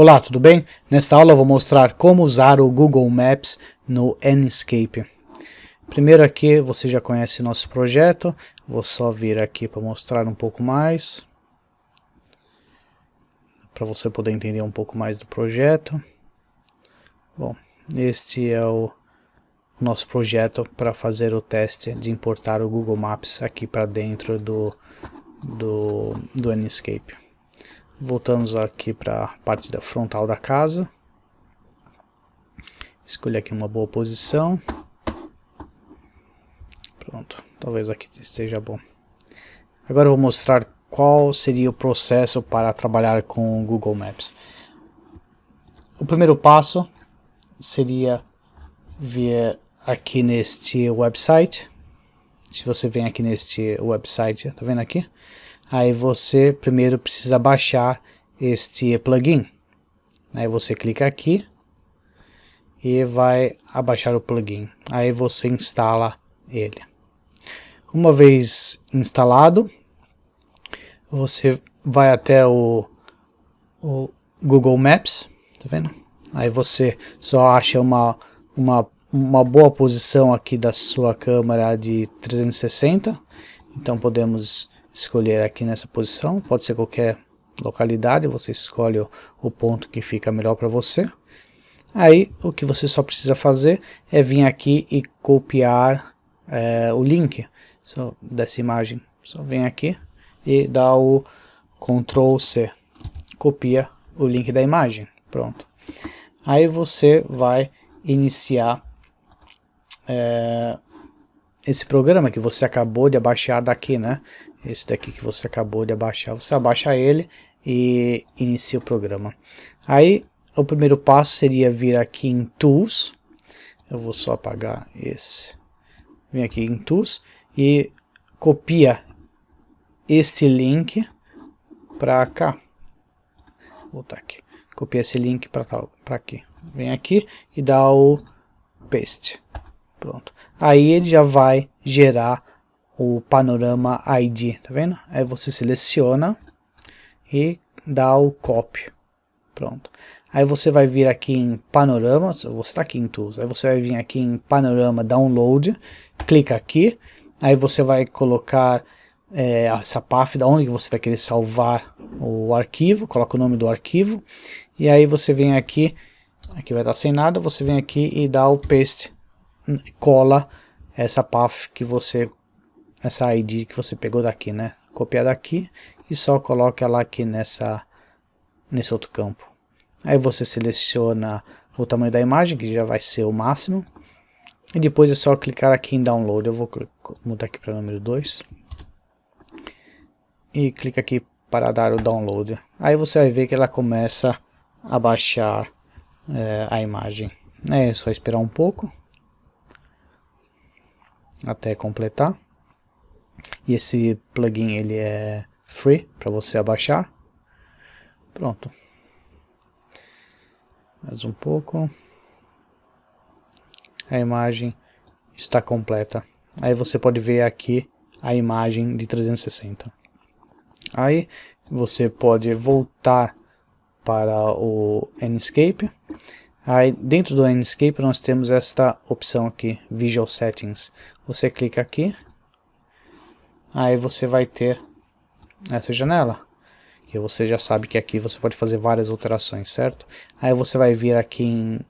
Olá, tudo bem? Nesta aula eu vou mostrar como usar o Google Maps no Enscape. Primeiro aqui, você já conhece nosso projeto, vou só vir aqui para mostrar um pouco mais, para você poder entender um pouco mais do projeto. Bom, este é o nosso projeto para fazer o teste de importar o Google Maps aqui para dentro do, do, do Enscape. Voltamos aqui para a parte da frontal da casa. Escolher aqui uma boa posição. Pronto, talvez aqui esteja bom. Agora eu vou mostrar qual seria o processo para trabalhar com o Google Maps. O primeiro passo seria vir aqui neste website. Se você vem aqui neste website, tá vendo aqui? Aí você primeiro precisa baixar este plugin. Aí você clica aqui e vai abaixar o plugin. Aí você instala ele. Uma vez instalado, você vai até o, o Google Maps, tá vendo? Aí você só acha uma, uma, uma boa posição aqui da sua câmera de 360. Então podemos escolher aqui nessa posição, pode ser qualquer localidade, você escolhe o, ponto que fica melhor para você. Aí o que você só precisa fazer é vir aqui e copiar é, o link só dessa imagem. Só vem aqui e dá o Ctrl C, copia o link da imagem, pronto. Aí você vai iniciar é, esse programa que você acabou de abaixar daqui, né? Esse daqui que você acabou de abaixar, você abaixa ele e inicia o programa. Aí, o primeiro passo seria vir aqui em Tools, eu vou só apagar esse, vem aqui em Tools e copia este link para cá, vou voltar aqui, copia esse link para aqui, vem aqui e dá o Paste, pronto. Aí ele já vai gerar o panorama ID, tá vendo? Aí você seleciona e dá o copy. Pronto. Aí você vai vir aqui em panorama, você está aqui em tools, aí você vai vir aqui em panorama download, clica aqui, aí você vai colocar é, essa path da onde você vai querer salvar o arquivo, coloca o nome do arquivo, e aí você vem aqui, aqui vai estar sem nada, você vem aqui e dá o paste, cola essa path que você essa ID que você pegou daqui, né? Copiar daqui e só coloca ela aqui nessa, nesse outro campo. Aí você seleciona o tamanho da imagem, que já vai ser o máximo. E depois é só clicar aqui em download. Eu vou mudar aqui para número 2. E clica aqui para dar o download. Aí você vai ver que ela começa a baixar é, a imagem. É só esperar um pouco até completar. E esse plugin ele é free para você abaixar. Pronto. Mais um pouco. A imagem está completa. Aí você pode ver aqui a imagem de 360. Aí você pode voltar para o Enscape. Aí dentro do Enscape nós temos esta opção aqui, Visual Settings. Você clica aqui aí você vai ter essa janela. Que você já sabe que aqui você pode fazer várias alterações, certo? Aí você vai vir aqui em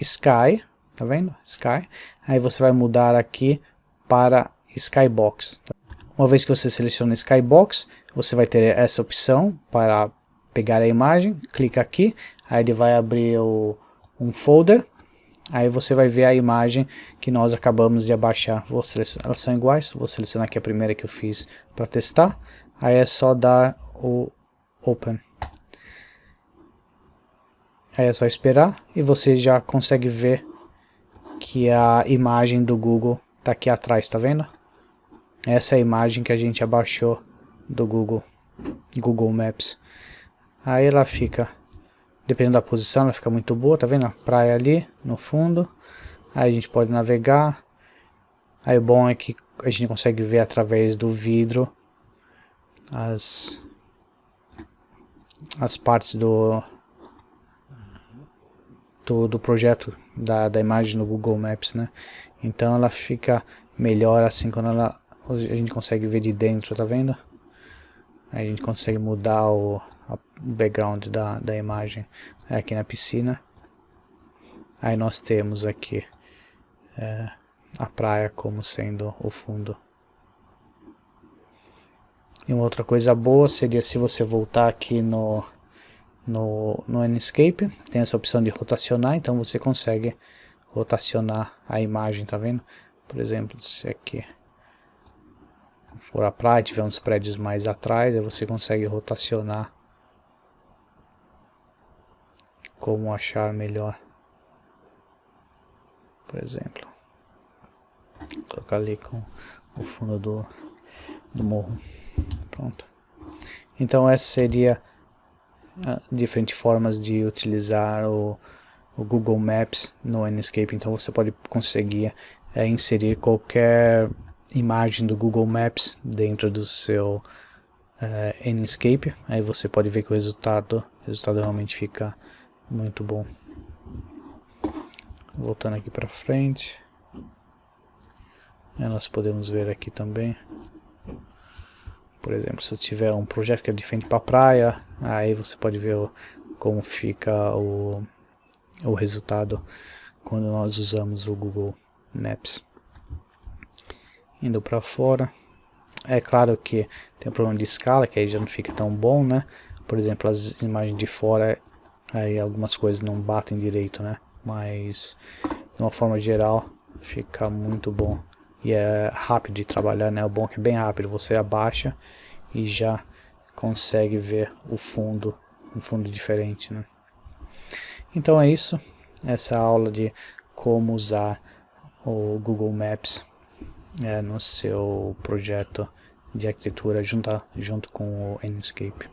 Sky, tá vendo? Sky. Aí você vai mudar aqui para Skybox. Uma vez que você seleciona Skybox, você vai ter essa opção para pegar a imagem, clica aqui, aí ele vai abrir o, um folder Aí você vai ver a imagem que nós acabamos de abaixar. Vou selecionar, elas são iguais, vou selecionar aqui a primeira que eu fiz para testar. Aí é só dar o Open. Aí é só esperar e você já consegue ver que a imagem do Google está aqui atrás, tá vendo? Essa é a imagem que a gente abaixou do Google, Google Maps. Aí ela fica Dependendo da posição, ela fica muito boa, tá vendo? A praia ali, no fundo. Aí a gente pode navegar. Aí o bom é que a gente consegue ver através do vidro as, as partes do, do, do projeto da, da imagem no Google Maps, né? Então ela fica melhor assim quando ela, a gente consegue ver de dentro, tá vendo? A gente consegue mudar o, a, o background da, da imagem aqui na piscina. Aí nós temos aqui é, a praia como sendo o fundo. E uma outra coisa boa seria se você voltar aqui no, no, no Enscape, tem essa opção de rotacionar, então você consegue rotacionar a imagem, tá vendo? Por exemplo, se aqui for a praia, tiver uns prédios mais atrás, aí você consegue rotacionar como achar melhor. Por exemplo, colocar ali com o fundo do, do morro. Pronto. Então essa seria uh, diferentes formas de utilizar o, o, Google Maps no Enscape. Então você pode conseguir é, inserir qualquer imagem do Google Maps dentro do seu uh, Enscape. Aí você pode ver que o resultado, o resultado realmente fica muito bom. Voltando aqui para frente. nós podemos ver aqui também por exemplo, se tiver um projeto que é de frente para a praia, aí você pode ver como fica o, o resultado quando nós usamos o Google Maps. Indo para fora, é claro que tem um problema de escala, que aí já não fica tão bom, né? Por exemplo, as imagens de fora, aí algumas coisas não batem direito, né? Mas, de uma forma geral, fica muito bom e é rápido de trabalhar, né? O bom é que é bem rápido, você abaixa e já consegue ver o fundo, um fundo diferente, né? Então é isso, essa aula de como usar o Google Maps é, no seu projeto de arquitetura junto, junto com o Enscape.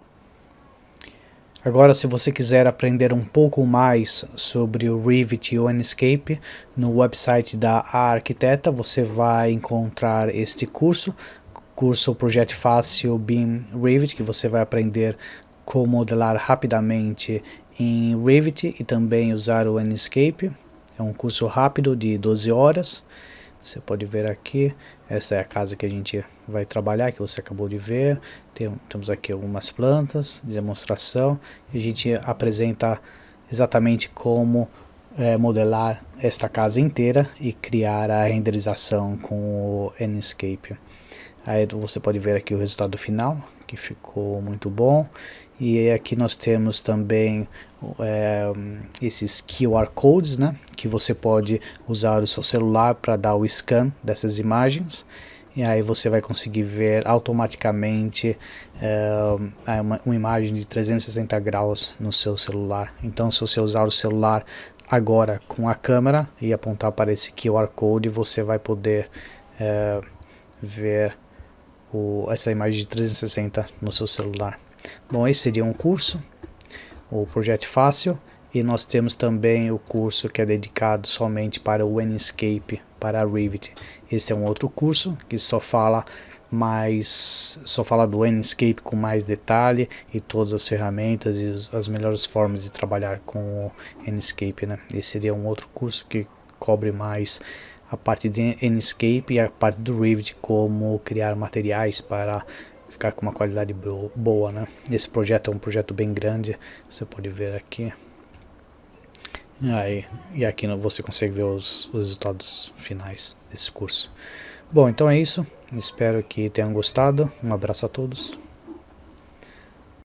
Agora, se você quiser aprender um pouco mais sobre o Revit e o Enscape, no website da Arquiteta você vai encontrar este curso, curso Projeto Fácil BIM Revit, que você vai aprender como modelar rapidamente em Revit e também usar o Enscape. É um curso rápido de 12 horas. Você pode ver aqui, essa é a casa que a gente vai trabalhar, que você acabou de ver. Tem, temos aqui algumas plantas de demonstração. E a gente apresenta exatamente como é, modelar esta casa inteira e criar a renderização com o Enscape. Aí você pode ver aqui o resultado final, que ficou muito bom. E aqui nós temos também é, esses QR Codes, né? Que você pode usar o seu celular para dar o scan dessas imagens. E aí você vai conseguir ver automaticamente é, uma, uma imagem de 360 graus no seu celular. Então se você usar o celular agora com a câmera e apontar para esse QR Code, você vai poder é, ver o, essa imagem de 360 no seu celular. Bom, esse seria um curso, o Projeto Fácil, e nós temos também o curso que é dedicado somente para o Enscape, para a Revit. Este é um outro curso que só fala mais só fala do Enscape com mais detalhe e todas as ferramentas e as melhores formas de trabalhar com o Enscape, né? Esse seria um outro curso que cobre mais a parte de Enscape e a parte do Revit, como criar materiais para ficar com uma qualidade boa, né? Esse projeto é um projeto bem grande, você pode ver aqui. Aí, e aqui você consegue ver os, os resultados finais desse curso. Bom, então é isso. Espero que tenham gostado. Um abraço a todos.